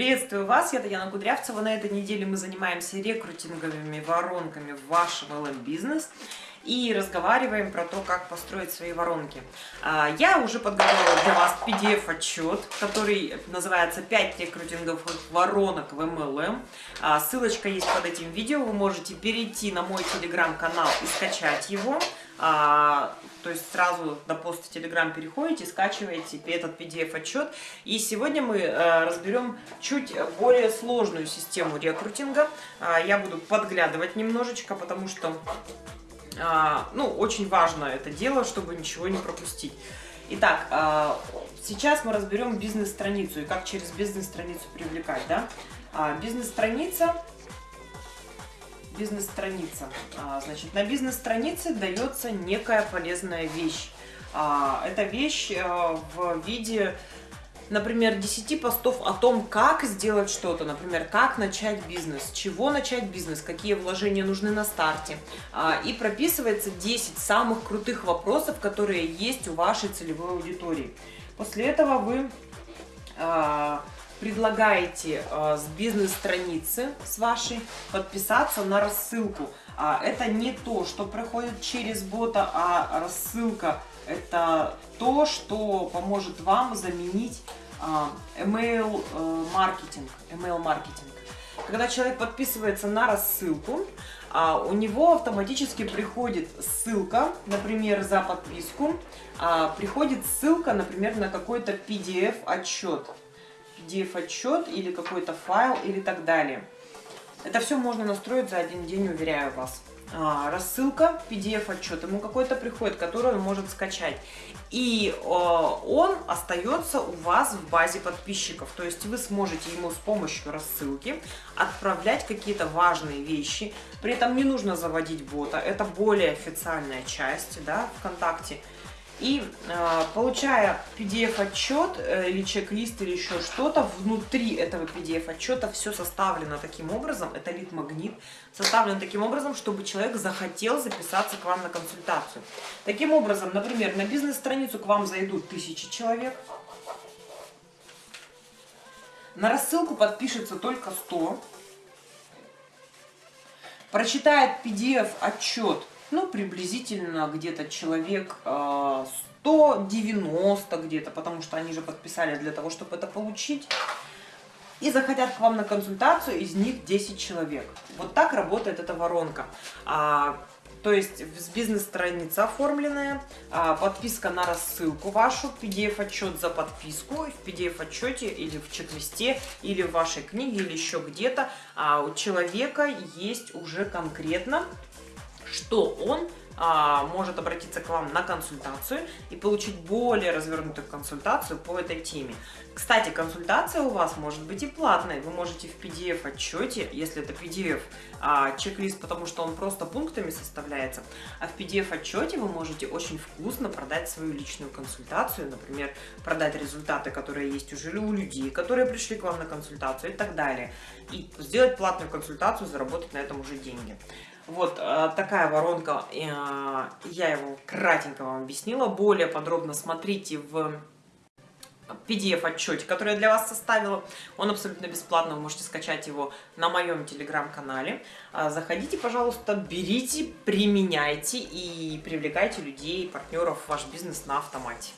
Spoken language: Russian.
Приветствую вас, я Татьяна Кудрявцева. На этой неделе мы занимаемся рекрутинговыми воронками в вашем LM-бизнес и разговариваем про то, как построить свои воронки. А, я уже подготовила для вас PDF-отчет, который называется «5 рекрутинговых воронок в MLM». А, ссылочка есть под этим видео, вы можете перейти на мой телеграм-канал и скачать его. А, то есть сразу на пост в Telegram переходите, скачиваете этот PDF-отчет. И сегодня мы э, разберем чуть более сложную систему рекрутинга. Э, я буду подглядывать немножечко, потому что э, ну, очень важно это дело, чтобы ничего не пропустить. Итак, э, сейчас мы разберем бизнес-страницу и как через бизнес-страницу привлекать. Да? Э, бизнес-страница бизнес-страница. А, значит, на бизнес-странице дается некая полезная вещь. А, эта вещь э, в виде, например, 10 постов о том, как сделать что-то, например, как начать бизнес, чего начать бизнес, какие вложения нужны на старте. А, и прописывается 10 самых крутых вопросов, которые есть у вашей целевой аудитории. После этого вы предлагаете э, с бизнес-страницы с вашей подписаться на рассылку. А, это не то, что проходит через бота, а рассылка это то, что поможет вам заменить а, email э, маркетинг. Email маркетинг. Когда человек подписывается на рассылку, а, у него автоматически приходит ссылка, например, за подписку, приходит ссылка, например, на какой-то PDF-отчет. PDF-отчет или какой-то файл или так далее. Это все можно настроить за один день, уверяю вас. А, рассылка, PDF-отчет, ему какой-то приходит, который он может скачать. И э, он остается у вас в базе подписчиков. То есть вы сможете ему с помощью рассылки отправлять какие-то важные вещи. При этом не нужно заводить бота. Это более официальная часть да, ВКонтакте. И э, получая PDF-отчет э, или чек-лист или еще что-то, внутри этого PDF-отчета все составлено таким образом, это лид-магнит, составлен таким образом, чтобы человек захотел записаться к вам на консультацию. Таким образом, например, на бизнес-страницу к вам зайдут тысячи человек, на рассылку подпишется только 100, прочитает PDF-отчет ну, приблизительно где-то человек 190 э, где-то, потому что они же подписали для того, чтобы это получить. И захотят к вам на консультацию, из них 10 человек. Вот так работает эта воронка. А, то есть бизнес-страница оформленная, а, подписка на рассылку вашу, PDF-отчет за подписку, в PDF-отчете или в чек-листе, или в вашей книге, или еще где-то а у человека есть уже конкретно что он а, может обратиться к вам на консультацию и получить более развернутую консультацию по этой теме. Кстати, консультация у вас может быть и платной. Вы можете в PDF-отчете, если это PDF, а, чек-лист, потому что он просто пунктами составляется, а в PDF-отчете вы можете очень вкусно продать свою личную консультацию, например, продать результаты, которые есть уже у людей, которые пришли к вам на консультацию и так далее. И сделать платную консультацию, заработать на этом уже деньги. Вот э, такая воронка, э, я его кратенько вам объяснила. Более подробно смотрите в PDF-отчете, который я для вас составила. Он абсолютно бесплатно, вы можете скачать его на моем телеграм-канале. Э, заходите, пожалуйста, берите, применяйте и привлекайте людей, партнеров в ваш бизнес на автомате.